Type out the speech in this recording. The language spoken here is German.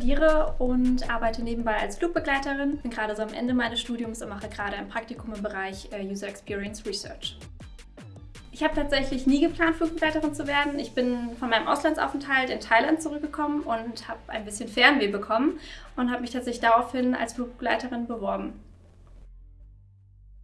studiere und arbeite nebenbei als Flugbegleiterin. Bin gerade so am Ende meines Studiums und mache gerade ein Praktikum im Bereich äh, User Experience Research. Ich habe tatsächlich nie geplant, Flugbegleiterin zu werden. Ich bin von meinem Auslandsaufenthalt in Thailand zurückgekommen und habe ein bisschen Fernweh bekommen und habe mich tatsächlich daraufhin als Flugbegleiterin beworben.